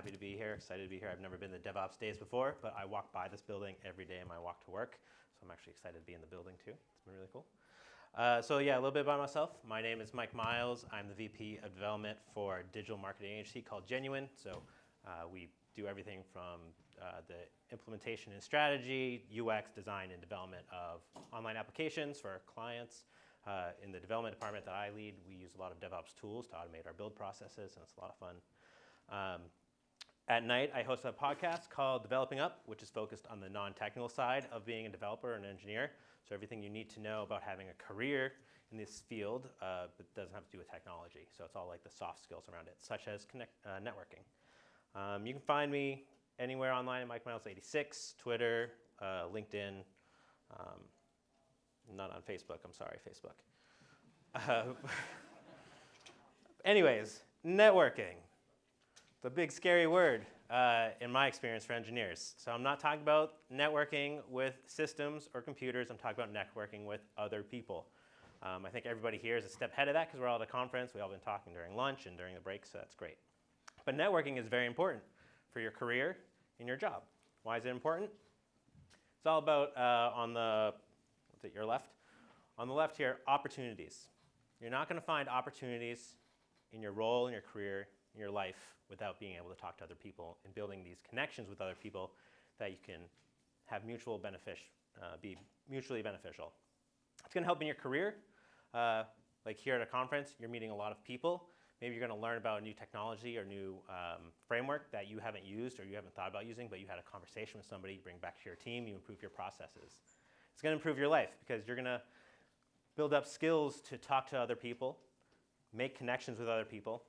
happy to be here, excited to be here. I've never been to DevOps Days before, but I walk by this building every day in my walk to work, so I'm actually excited to be in the building too. It's been really cool. Uh, so yeah, a little bit about myself. My name is Mike Miles. I'm the VP of Development for a digital marketing agency called Genuine. So uh, we do everything from uh, the implementation and strategy, UX, design, and development of online applications for our clients. Uh, in the development department that I lead, we use a lot of DevOps tools to automate our build processes, and it's a lot of fun. Um, at night, I host a podcast called Developing Up, which is focused on the non-technical side of being a developer and engineer. So everything you need to know about having a career in this field, uh, but doesn't have to do with technology. So it's all like the soft skills around it, such as connect, uh, networking. Um, you can find me anywhere online at Mike Miles86, Twitter, uh, LinkedIn, um, not on Facebook, I'm sorry, Facebook. Uh, anyways, networking. The big scary word uh, in my experience for engineers. So I'm not talking about networking with systems or computers, I'm talking about networking with other people. Um, I think everybody here is a step ahead of that because we're all at a conference. We've all been talking during lunch and during the break, so that's great. But networking is very important for your career and your job. Why is it important? It's all about uh, on the, what's it, your left? On the left here, opportunities. You're not going to find opportunities in your role, in your career, your life without being able to talk to other people and building these connections with other people that you can have mutual benefit, uh, be mutually beneficial. It's going to help in your career. Uh, like here at a conference, you're meeting a lot of people. Maybe you're going to learn about a new technology or new um, framework that you haven't used or you haven't thought about using, but you had a conversation with somebody, you bring back to your team, you improve your processes. It's going to improve your life because you're going to build up skills to talk to other people, make connections with other people,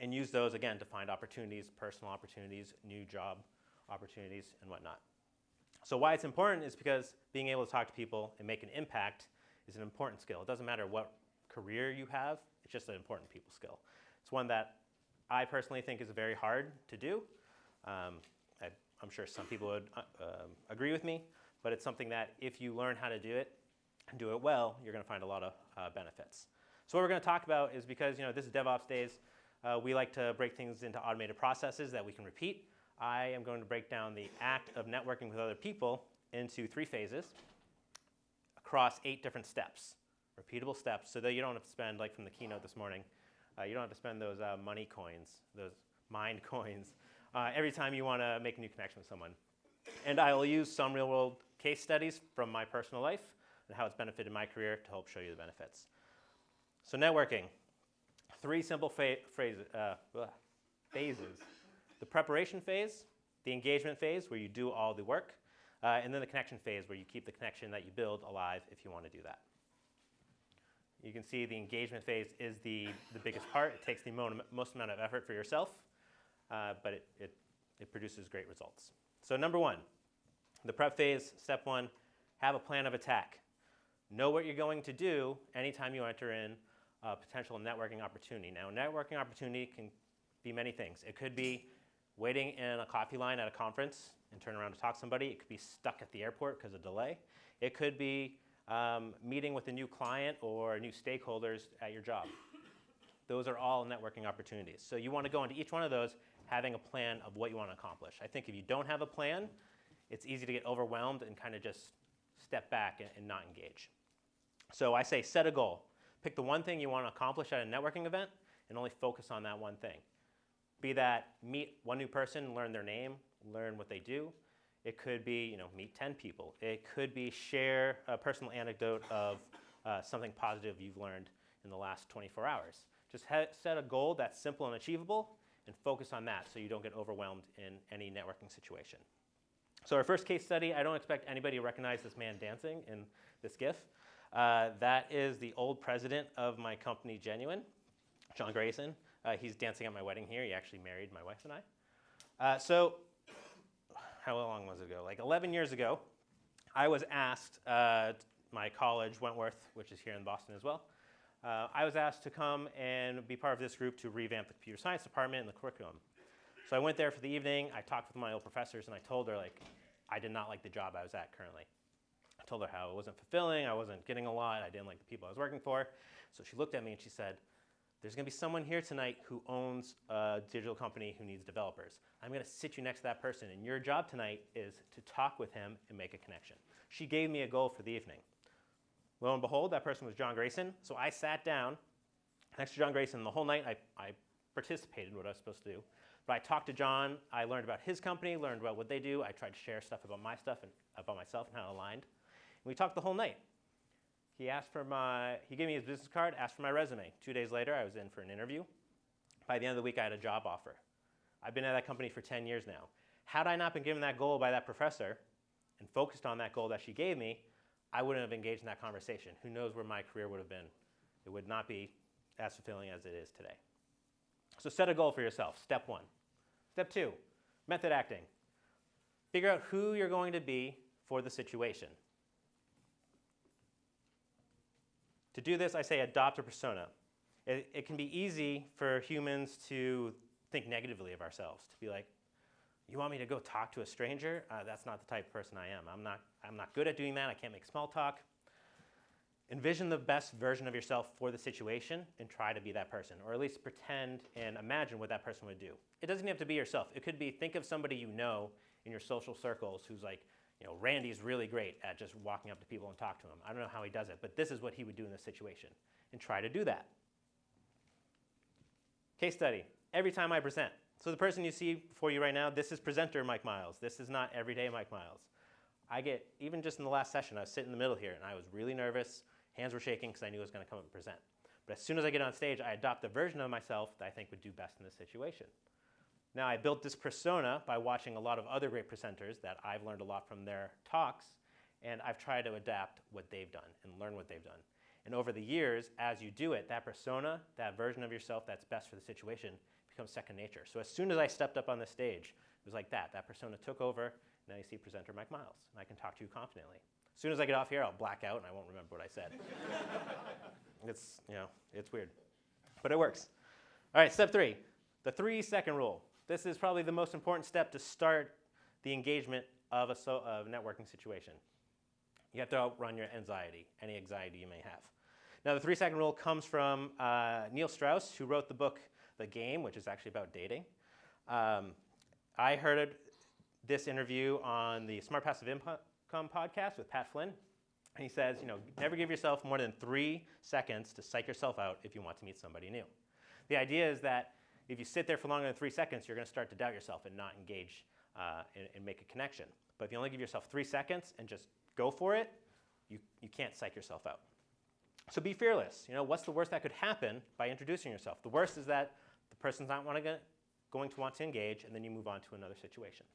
and use those, again, to find opportunities, personal opportunities, new job opportunities, and whatnot. So why it's important is because being able to talk to people and make an impact is an important skill. It doesn't matter what career you have, it's just an important people skill. It's one that I personally think is very hard to do. Um, I, am sure some people would uh, um, agree with me, but it's something that if you learn how to do it and do it well, you're going to find a lot of uh, benefits. So what we're going to talk about is because you know this is DevOps days, uh, we like to break things into automated processes that we can repeat. I am going to break down the act of networking with other people into three phases across eight different steps, repeatable steps, so that you don't have to spend, like from the keynote this morning, uh, you don't have to spend those uh, money coins, those mind coins, uh, every time you want to make a new connection with someone. And I will use some real world case studies from my personal life and how it's benefited my career to help show you the benefits. So networking, three simple uh, phases. The preparation phase, the engagement phase where you do all the work, uh, and then the connection phase where you keep the connection that you build alive if you want to do that. You can see the engagement phase is the, the biggest part. It takes the most amount of effort for yourself, uh, but it, it, it produces great results. So number one, the prep phase, step one, have a plan of attack. Know what you're going to do anytime you enter in a potential networking opportunity. Now, networking opportunity can be many things. It could be waiting in a coffee line at a conference and turn around to talk to somebody. It could be stuck at the airport because of delay. It could be um, meeting with a new client or new stakeholders at your job. Those are all networking opportunities. So you want to go into each one of those having a plan of what you want to accomplish. I think if you don't have a plan, it's easy to get overwhelmed and kind of just step back and, and not engage. So I say set a goal. Pick the one thing you want to accomplish at a networking event and only focus on that one thing. Be that meet one new person, learn their name, learn what they do. It could be, you know, meet 10 people. It could be share a personal anecdote of uh, something positive you've learned in the last 24 hours. Just set a goal that's simple and achievable and focus on that so you don't get overwhelmed in any networking situation. So our first case study, I don't expect anybody to recognize this man dancing in this GIF. Uh, that is the old president of my company, Genuine, John Grayson. Uh, he's dancing at my wedding here. He actually married my wife and I. Uh, so how long was it ago? Like 11 years ago, I was asked, uh, my college, Wentworth, which is here in Boston as well, uh, I was asked to come and be part of this group to revamp the computer science department and the curriculum. So I went there for the evening. I talked with my old professors, and I told her, like, I did not like the job I was at currently told her how it wasn't fulfilling, I wasn't getting a lot, I didn't like the people I was working for. So she looked at me and she said, there's going to be someone here tonight who owns a digital company who needs developers. I'm going to sit you next to that person, and your job tonight is to talk with him and make a connection. She gave me a goal for the evening. Lo and behold, that person was John Grayson. So I sat down next to John Grayson the whole night. I, I participated in what I was supposed to do. But I talked to John. I learned about his company, learned about what they do. I tried to share stuff about my stuff and about myself and how it aligned. We talked the whole night. He asked for my, he gave me his business card, asked for my resume. Two days later, I was in for an interview. By the end of the week, I had a job offer. I've been at that company for 10 years now. Had I not been given that goal by that professor and focused on that goal that she gave me, I wouldn't have engaged in that conversation. Who knows where my career would have been? It would not be as fulfilling as it is today. So set a goal for yourself, step one. Step two, method acting. Figure out who you're going to be for the situation. To do this, I say adopt a persona. It, it, can be easy for humans to think negatively of ourselves, to be like, you want me to go talk to a stranger? Uh, that's not the type of person I am. I'm not, I'm not good at doing that. I can't make small talk. Envision the best version of yourself for the situation and try to be that person, or at least pretend and imagine what that person would do. It doesn't have to be yourself. It could be think of somebody you know in your social circles who's like, you know, Randy's really great at just walking up to people and talk to them. I don't know how he does it, but this is what he would do in this situation. And try to do that. Case study. Every time I present. So the person you see before you right now, this is presenter Mike Miles. This is not everyday Mike Miles. I get, even just in the last session, I was sitting in the middle here and I was really nervous. Hands were shaking because I knew I was going to come up and present. But as soon as I get on stage, I adopt the version of myself that I think would do best in this situation. Now, I built this persona by watching a lot of other great presenters that I've learned a lot from their talks, and I've tried to adapt what they've done and learn what they've done. And over the years, as you do it, that persona, that version of yourself that's best for the situation, becomes second nature. So as soon as I stepped up on the stage, it was like that. That persona took over. And now you see presenter Mike Miles, and I can talk to you confidently. As soon as I get off here, I'll black out and I won't remember what I said. it's, you know, it's weird. But it works. All right, step three, the three second rule. This is probably the most important step to start the engagement of a so, of networking situation. You have to outrun your anxiety, any anxiety you may have. Now, the three second rule comes from uh, Neil Strauss, who wrote the book The Game, which is actually about dating. Um, I heard this interview on the Smart Passive Income podcast with Pat Flynn. And he says, you know, never give yourself more than three seconds to psych yourself out if you want to meet somebody new. The idea is that if you sit there for longer than three seconds, you're going to start to doubt yourself and not engage uh, and, and, make a connection. But if you only give yourself three seconds and just go for it, you, you can't psych yourself out. So be fearless. You know, what's the worst that could happen by introducing yourself? The worst is that the person's not want to going to want to engage, and then you move on to another situation.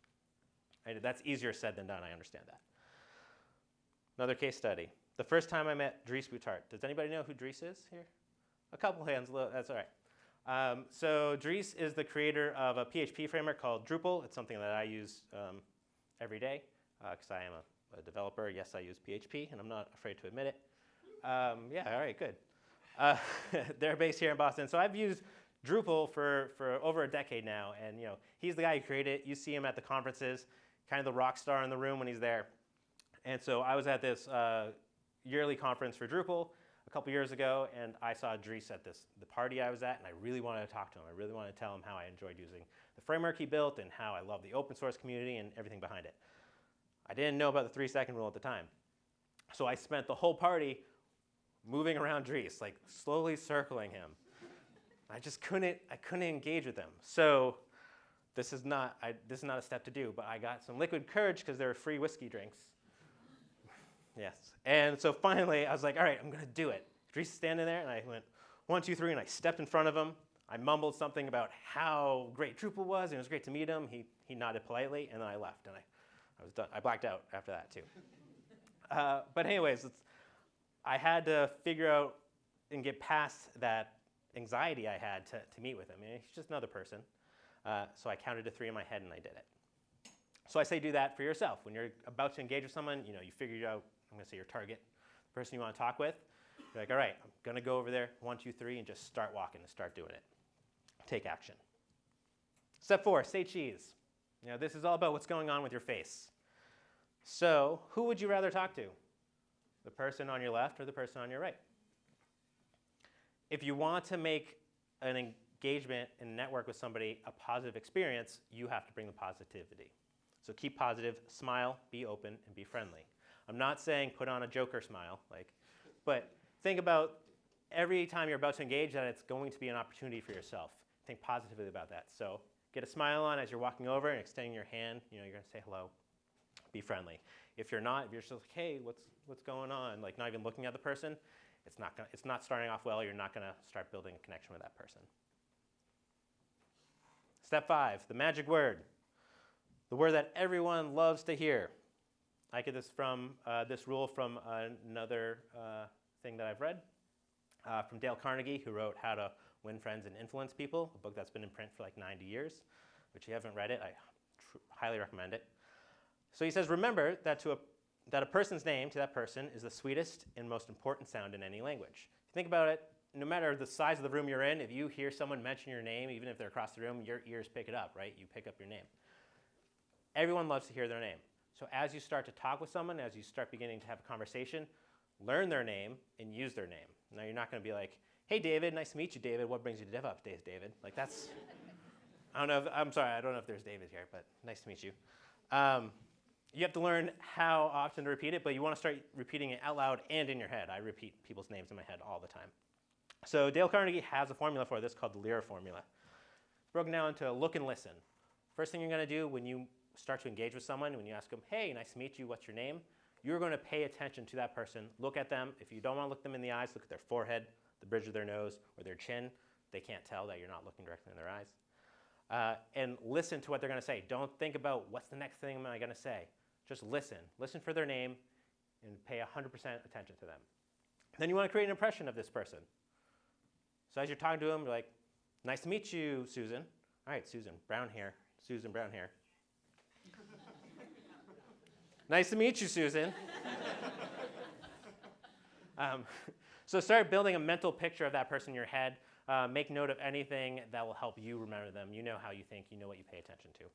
That's easier said than done. I understand that. Another case study. The first time I met Dries Buytaert. Does anybody know who Dries is here? A couple hands. That's all right. Um, so Dries is the creator of a PHP framework called Drupal. It's something that I use um, every day because uh, I am a, a, developer. Yes, I use PHP, and I'm not afraid to admit it. Um, yeah, all right, good. Uh, they're based here in Boston. So I've used Drupal for, for over a decade now, and you know he's the guy who created it. You see him at the conferences, kind of the rock star in the room when he's there. And so I was at this uh, yearly conference for Drupal, couple years ago, and I saw Dries at this the party I was at, and I really wanted to talk to him. I really wanted to tell him how I enjoyed using the framework he built and how I love the open source community and everything behind it. I didn't know about the three second rule at the time. So I spent the whole party moving around Dries, like slowly circling him. I just couldn't, I couldn't engage with him. So this is not, I, this is not a step to do, but I got some liquid courage because there were free whiskey drinks Yes. And so finally, I was like, all right, I'm going to do it. Dries is standing there, and I went, one, two, three, and I stepped in front of him. I mumbled something about how great Drupal was, and it was great to meet him. He, he nodded politely, and then I left, and I, I was done. I blacked out after that, too. uh, but anyways, I had to figure out and get past that anxiety I had to, to meet with him. I mean, he's just another person. Uh, so I counted to three in my head, and I did it. So I say do that for yourself. When you're about to engage with someone, you know, you figure out I'm going to say your target, the person you want to talk with. You're like, all right, I'm going to go over there, one, two, three, and just start walking and start doing it. Take action. Step four, say cheese. You know, this is all about what's going on with your face. So, who would you rather talk to? The person on your left or the person on your right? If you want to make an engagement and network with somebody a positive experience, you have to bring the positivity. So keep positive, smile, be open, and be friendly. I'm not saying put on a joker smile, like, but think about every time you're about to engage that it's going to be an opportunity for yourself. Think positively about that. So get a smile on as you're walking over and extending your hand. You know, you're going to say hello. Be friendly. If you're not, if you're just like, hey, what's what's going on? Like not even looking at the person, it's not gonna, it's not starting off well. You're not going to start building a connection with that person. Step five, the magic word, the word that everyone loves to hear. I get this from uh, this rule from another uh, thing that I've read uh, from Dale Carnegie, who wrote How to Win Friends and Influence People, a book that's been in print for like 90 years. Which, you haven't read it, I highly recommend it. So he says, remember that, to a, that a person's name to that person is the sweetest and most important sound in any language. If you think about it, no matter the size of the room you're in, if you hear someone mention your name, even if they're across the room, your ears pick it up, right? You pick up your name. Everyone loves to hear their name. So as you start to talk with someone, as you start beginning to have a conversation, learn their name and use their name. Now you're not going to be like, hey, David, nice to meet you, David. What brings you to DevOps days, David? Like that's, I don't know, if, I'm sorry, I don't know if there's David here, but nice to meet you. Um, you have to learn how often to repeat it, but you want to start repeating it out loud and in your head. I repeat people's names in my head all the time. So Dale Carnegie has a formula for this called the LIRA formula. It's broken down into look and listen. First thing you're going to do when you start to engage with someone, when you ask them, hey, nice to meet you, what's your name? You're going to pay attention to that person. Look at them. If you don't want to look them in the eyes, look at their forehead, the bridge of their nose, or their chin. They can't tell that you're not looking directly in their eyes. Uh, and listen to what they're going to say. Don't think about what's the next thing am I going to say. Just listen. Listen for their name and pay 100% attention to them. Then you want to create an impression of this person. So as you're talking to them, you're like, nice to meet you, Susan. All right, Susan, brown hair. Susan, brown hair. Nice to meet you, Susan. um, so start building a mental picture of that person in your head. Uh, make note of anything that will help you remember them. You know how you think. You know what you pay attention to.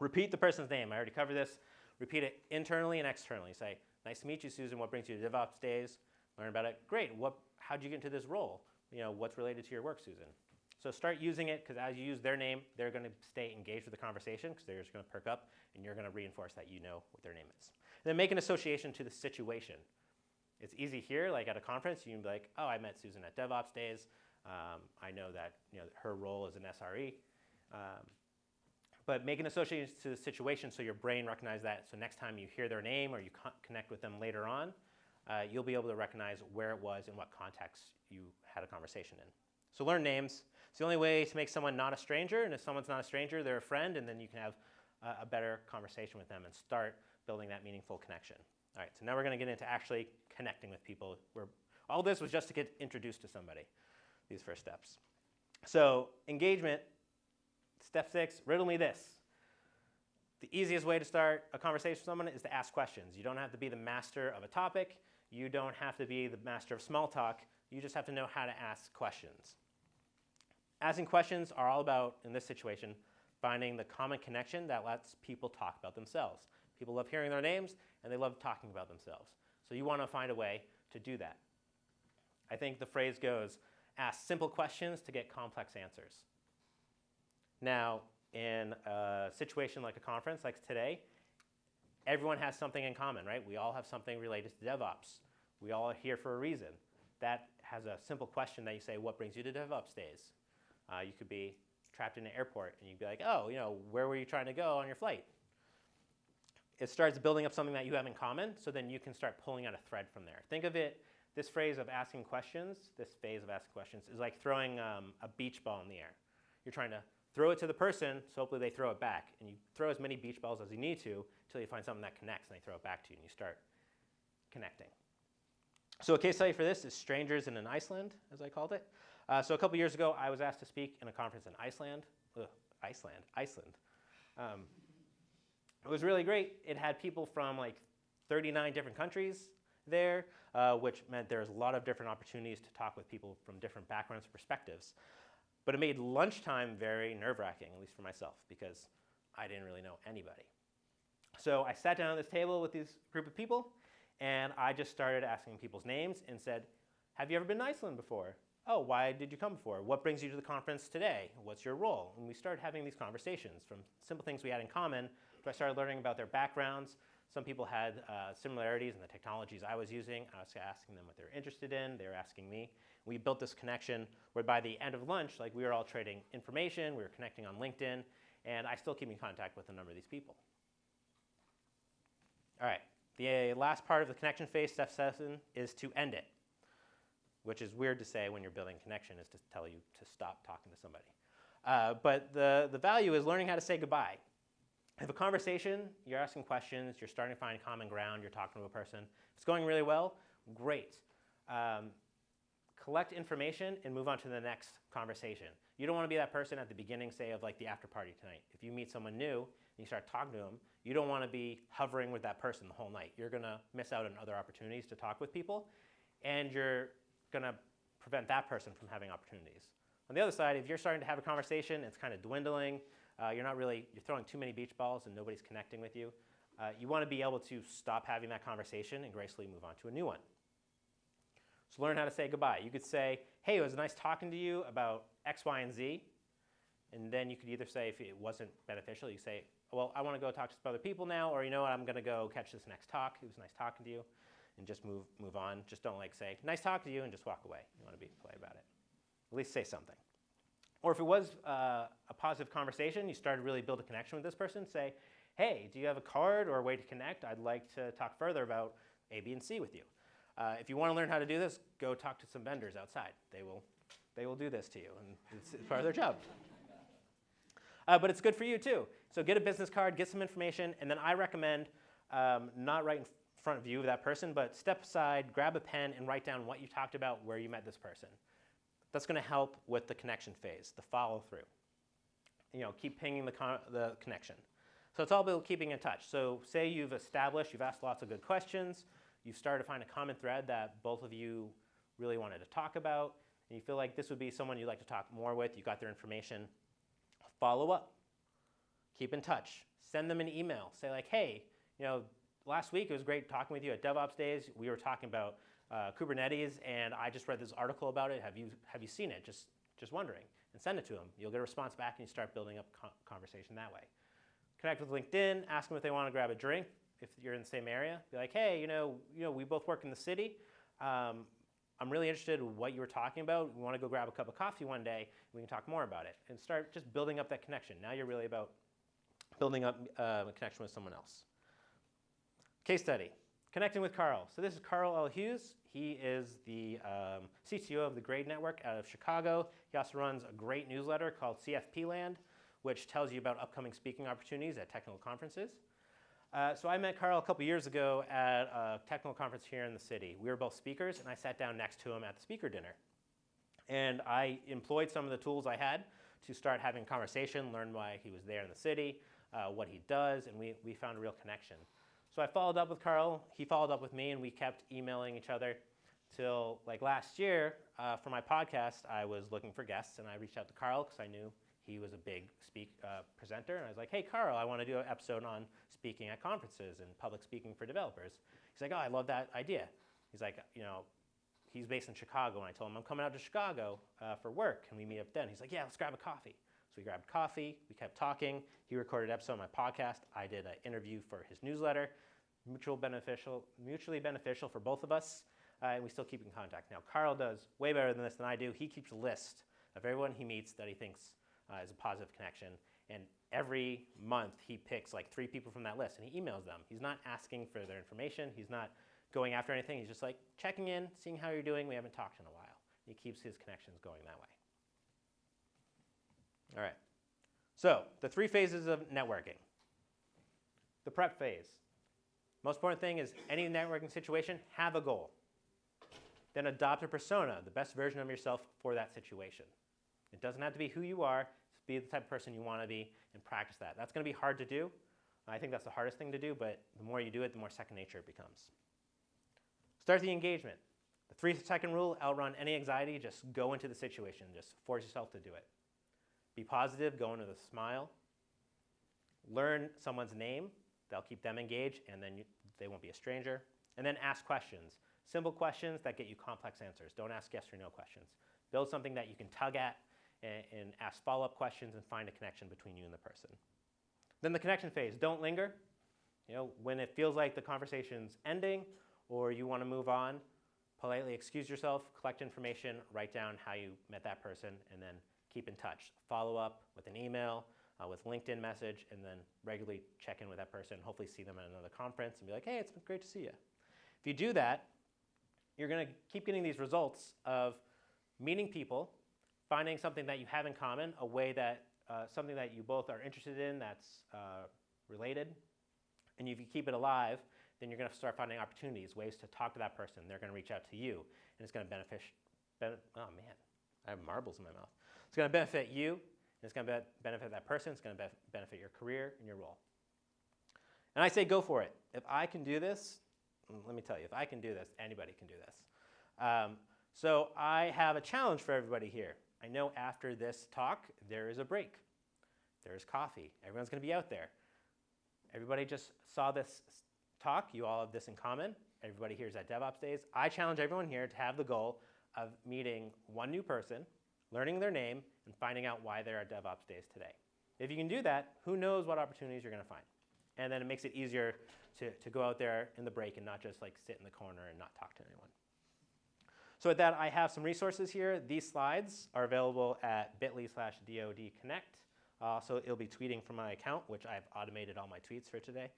Repeat the person's name. I already covered this. Repeat it internally and externally. Say, nice to meet you, Susan. What brings you to DevOps days? Learn about it. Great. What, how'd you get into this role? You know, what's related to your work, Susan? So start using it because as you use their name, they're going to stay engaged with the conversation because they're just going to perk up and you're going to reinforce that you know what their name is. And then make an association to the situation. It's easy here, like at a conference, you can be like, oh, I met Susan at DevOps days. Um, I know that you know, her role is an SRE. Um, but make an association to the situation so your brain recognizes that. So next time you hear their name or you co connect with them later on, uh, you'll be able to recognize where it was and what context you had a conversation in. So learn names. It's the only way to make someone not a stranger, and if someone's not a stranger, they're a friend, and then you can have uh, a better conversation with them and start building that meaningful connection. All right, so now we're going to get into actually connecting with people. Where all this was just to get introduced to somebody, these first steps. So engagement Step six, riddle me this. The easiest way to start a conversation with someone is to ask questions. You don't have to be the master of a topic. You don't have to be the master of small talk. You just have to know how to ask questions. Asking questions are all about, in this situation, finding the common connection that lets people talk about themselves. People love hearing their names, and they love talking about themselves. So you want to find a way to do that. I think the phrase goes, ask simple questions to get complex answers. Now, in a situation like a conference like today, everyone has something in common, right? We all have something related to DevOps. We all are here for a reason. That has a simple question that you say, what brings you to DevOps days? Uh, you could be trapped in an airport and you'd be like, oh, you know, where were you trying to go on your flight? It starts building up something that you have in common, so then you can start pulling out a thread from there. Think of it, this phrase of asking questions, this phase of asking questions, is like throwing um, a beach ball in the air. You're trying to throw it to the person, so hopefully they throw it back. And you throw as many beach balls as you need to until you find something that connects and they throw it back to you and you start connecting. So a case study for this is Strangers in an Iceland, as I called it. Uh, so a couple years ago, I was asked to speak in a conference in Iceland. Ugh, Iceland, Iceland. Um, it was really great. It had people from like 39 different countries there, uh, which meant there was a lot of different opportunities to talk with people from different backgrounds and perspectives. But it made lunchtime very nerve-wracking, at least for myself, because I didn't really know anybody. So I sat down at this table with this group of people, and I just started asking people's names and said, have you ever been to Iceland before? Oh, why did you come before? What brings you to the conference today? What's your role? And we started having these conversations from simple things we had in common to I started learning about their backgrounds. Some people had uh, similarities in the technologies I was using. I was asking them what they were interested in. They were asking me. We built this connection where by the end of lunch, like we were all trading information, we were connecting on LinkedIn, and I still keep in contact with a number of these people. All right, the last part of the connection phase, step seven, is to end it which is weird to say when you're building connection is to tell you to stop talking to somebody. Uh, but the, the value is learning how to say goodbye. Have a conversation, you're asking questions, you're starting to find common ground, you're talking to a person. If it's going really well, great. Um, collect information and move on to the next conversation. You don't want to be that person at the beginning, say, of like the after party tonight. If you meet someone new and you start talking to them, you don't want to be hovering with that person the whole night. You're going to miss out on other opportunities to talk with people, and you're going to prevent that person from having opportunities. On the other side, if you're starting to have a conversation, it's kind of dwindling, uh, you're not really, you're throwing too many beach balls and nobody's connecting with you, uh, you want to be able to stop having that conversation and gracefully move on to a new one. So learn how to say goodbye. You could say, hey, it was nice talking to you about X, Y, and Z. And then you could either say, if it wasn't beneficial, you say, well, I want to go talk to some other people now, or you know what, I'm going to go catch this next talk. It was nice talking to you and just move, move on. Just don't like say, nice talk to you, and just walk away. You want to be polite about it. At least say something. Or if it was uh, a positive conversation, you started to really build a connection with this person, say, hey, do you have a card or a way to connect? I'd like to talk further about A, B, and C with you. Uh, if you want to learn how to do this, go talk to some vendors outside. They will, they will do this to you, and it's, it's part of their job. Uh, but it's good for you too. So get a business card, get some information, and then I recommend um, not writing front view of that person, but step aside, grab a pen, and write down what you talked about, where you met this person. That's going to help with the connection phase, the follow through. You know, keep pinging the, con the connection. So it's all about keeping in touch. So say you've established, you've asked lots of good questions, you've started to find a common thread that both of you really wanted to talk about, and you feel like this would be someone you'd like to talk more with, you got their information, follow up. Keep in touch. Send them an email. Say like, hey, you know, last week it was great talking with you at DevOps Days. We were talking about uh, Kubernetes, and I just read this article about it. Have you have you seen it? Just just wondering, and send it to them. You'll get a response back, and you start building up conversation that way. Connect with LinkedIn. Ask them if they want to grab a drink. If you're in the same area, be like, hey, you know, you know, we both work in the city. Um, I'm really interested in what you were talking about. We want to go grab a cup of coffee one day. We can talk more about it and start just building up that connection. Now you're really about building up uh, a connection with someone else. Case study, connecting with Karl. So this is Karl L. Hughes. He is the um, CTO of the Graide Network out of Chicago. He also runs a great newsletter called CFP Land, which tells you about upcoming speaking opportunities at technical conferences. Uh, so I met Karl a couple years ago at a technical conference here in the city. We were both speakers, and I sat down next to him at the speaker dinner. And I employed some of the tools I had to start having conversation, learn why he was there in the city, uh, what he does, and we, we found a real connection. So I followed up with Karl. He followed up with me, and we kept emailing each other till like last year uh, for my podcast. I was looking for guests, and I reached out to Karl because I knew he was a big speak uh, presenter, and I was like, "Hey, Karl, I want to do an episode on speaking at conferences and public speaking for developers." He's like, "Oh, I love that idea." He's like, you know, he's based in Chicago, and I told him I'm coming out to Chicago uh, for work. Can we meet up then? He's like, "Yeah, let's grab a coffee." So we grabbed coffee, we kept talking. He recorded an episode of my podcast. I did an interview for his newsletter. Mutual beneficial, mutually beneficial for both of us, uh, and we still keep in contact. Now, Karl does way better than this than I do. He keeps a list of everyone he meets that he thinks uh, is a positive connection, and every month he picks like three people from that list and he emails them. He's not asking for their information. He's not going after anything. He's just like checking in, seeing how you're doing. We haven't talked in a while. He keeps his connections going that way. All right. So the three phases of networking. The prep phase. Most important thing is any networking situation, have a goal. Then adopt a persona, the best version of yourself for that situation. It doesn't have to be who you are, be the type of person you want to be and practice that. That's going to be hard to do. I think that's the hardest thing to do, but the more you do it, the more second nature it becomes. Start the engagement. The three second rule, outrun any anxiety, just go into the situation, just force yourself to do it. Be positive, go into the smile. Learn someone's name, they'll keep them engaged, and then you, they won't be a stranger. And then ask questions. Simple questions that get you complex answers. Don't ask yes or no questions. Build something that you can tug at and, and ask follow-up questions and find a connection between you and the person. Then the connection phase, don't linger. You know, when it feels like the conversation's ending or you want to move on, politely excuse yourself, collect information, write down how you met that person, and then keep in touch. Follow up with an email, uh, with LinkedIn message, and then regularly check in with that person. Hopefully, see them at another conference and be like, hey, it's been great to see you. If you do that, you're going to keep getting these results of meeting people, finding something that you have in common, a way that uh, something that you both are interested in that's uh, related, and if you keep it alive, then you're going to start finding opportunities, ways to talk to that person. They're going to reach out to you, and it's going to benefit. Ben, oh man, I have marbles in my mouth. It's going to benefit you, and it's going to be benefit that person. It's going to be benefit your career and your role. And I say, go for it. If I can do this, mm, let me tell you, if I can do this, anybody can do this. Um, so I have a challenge for everybody here. I know after this talk, there is a break. There is coffee. Everyone's going to be out there. Everybody just saw this talk. You all have this in common. Everybody here is at DevOps Days. I challenge everyone here to have the goal of meeting one new person, learning their name, and finding out why they're at DevOps Days today. If you can do that, who knows what opportunities you're going to find. And then it makes it easier to, to go out there in the break and not just like sit in the corner and not talk to anyone. So with that, I have some resources here. These slides are available at bit.ly slash dodconnect. Uh, so it'll be tweeting from my account, which I've automated all my tweets for today.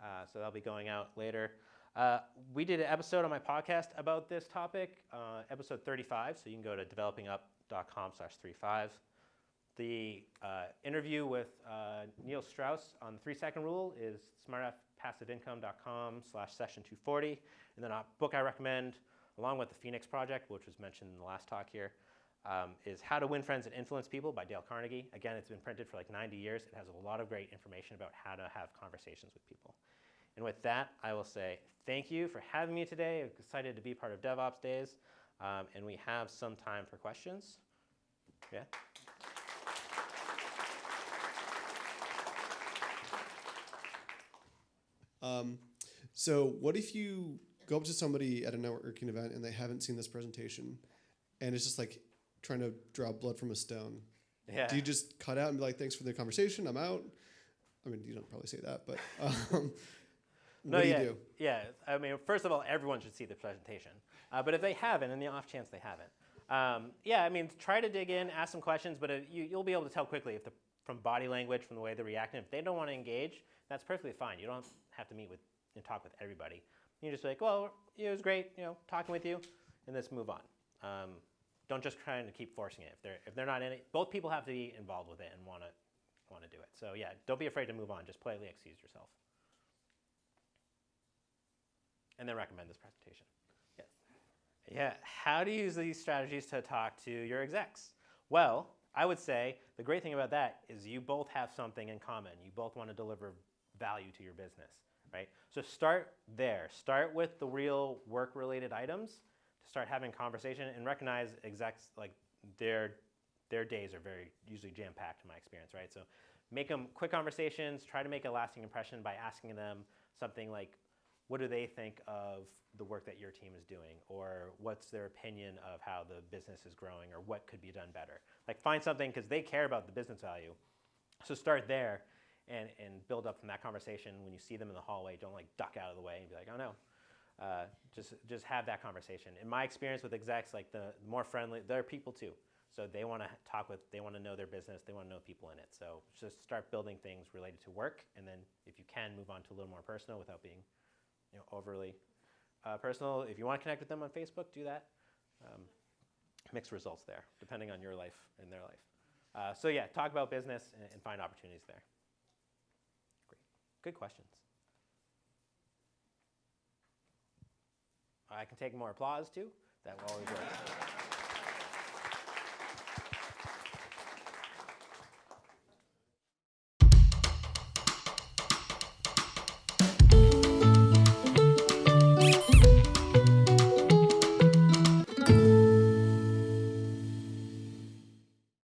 Uh, so that'll be going out later. Uh, we did an episode on my podcast about this topic, uh, episode 35. So you can go to developingup.com slash 35. The uh, interview with uh, Neil Strauss on the three second rule is smartpassiveincome.com slash session 240. And then a book I recommend, along with the Phoenix Project, which was mentioned in the last talk here, um, is How to Win Friends and Influence People by Dale Carnegie. Again, it's been printed for like 90 years. It has a lot of great information about how to have conversations with people. And with that, I will say thank you for having me today. I'm excited to be part of DevOps Days. Um, and we have some time for questions. Yeah? Um, so what if you go up to somebody at a networking event and they haven't seen this presentation and it's just like trying to draw blood from a stone? Yeah. Do you just cut out and be like, thanks for the conversation, I'm out? I mean, you don't probably say that, but um, No, do yeah, you do? yeah. I mean, first of all, everyone should see the presentation. Uh, but if they haven't, and the off chance they haven't, um, yeah, I mean, try to dig in, ask some questions, but uh, you, you'll be able to tell quickly if the, from body language, from the way they're reacting. If they don't want to engage, that's perfectly fine. You don't have to meet with and talk with everybody. You just be like, well, it was great, you know, talking with you, and let's move on. Um, don't just try to keep forcing it. If they're if they're not in it, both people have to be involved with it and want to want to do it. So yeah, don't be afraid to move on. Just politely excuse yourself. And then recommend this presentation. Yes. Yeah. How do you use these strategies to talk to your execs? Well, I would say the great thing about that is you both have something in common. You both want to deliver value to your business, right? So start there. Start with the real work-related items to start having conversation and recognize execs like their their days are very usually jam-packed in my experience, right? So make them quick conversations. Try to make a lasting impression by asking them something like, what do they think of the work that your team is doing? Or what's their opinion of how the business is growing or what could be done better? Like find something because they care about the business value. So start there and, and build up from that conversation. When you see them in the hallway don't like duck out of the way and be like oh no. Uh, just just have that conversation. In my experience with execs like the more friendly they're people too. So they want to talk with they want to know their business they want to know people in it. So just start building things related to work and then if you can move on to a little more personal without being you know, overly uh, personal. If you want to connect with them on Facebook, do that. Um, mixed results there, depending on your life and their life. Uh, so yeah, talk about business and, and find opportunities there. Great, good questions. I can take more applause too. That will always work.